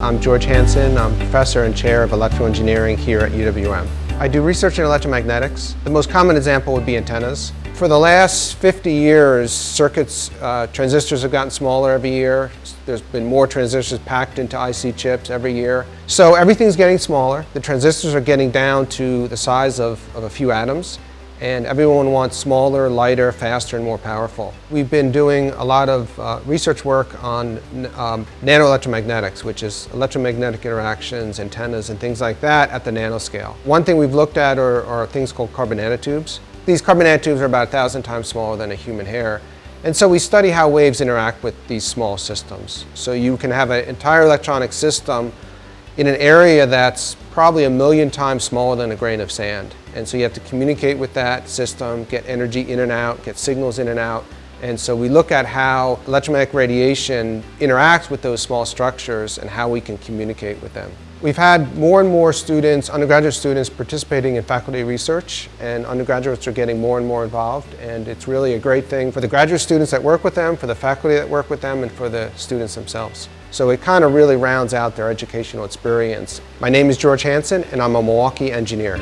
I'm George Hanson. I'm professor and chair of electrical engineering here at UWM. I do research in electromagnetics. The most common example would be antennas. For the last 50 years, circuits, uh, transistors have gotten smaller every year. There's been more transistors packed into IC chips every year. So everything's getting smaller. The transistors are getting down to the size of, of a few atoms and everyone wants smaller, lighter, faster, and more powerful. We've been doing a lot of uh, research work on um, nanoelectromagnetics, which is electromagnetic interactions, antennas, and things like that at the nanoscale. One thing we've looked at are, are things called carbon nanotubes. These carbon nanotubes are about a thousand times smaller than a human hair. And so we study how waves interact with these small systems. So you can have an entire electronic system in an area that's probably a million times smaller than a grain of sand. And so you have to communicate with that system, get energy in and out, get signals in and out. And so we look at how electromagnetic radiation interacts with those small structures and how we can communicate with them. We've had more and more students, undergraduate students, participating in faculty research and undergraduates are getting more and more involved and it's really a great thing for the graduate students that work with them, for the faculty that work with them, and for the students themselves. So it kind of really rounds out their educational experience. My name is George Hanson and I'm a Milwaukee engineer.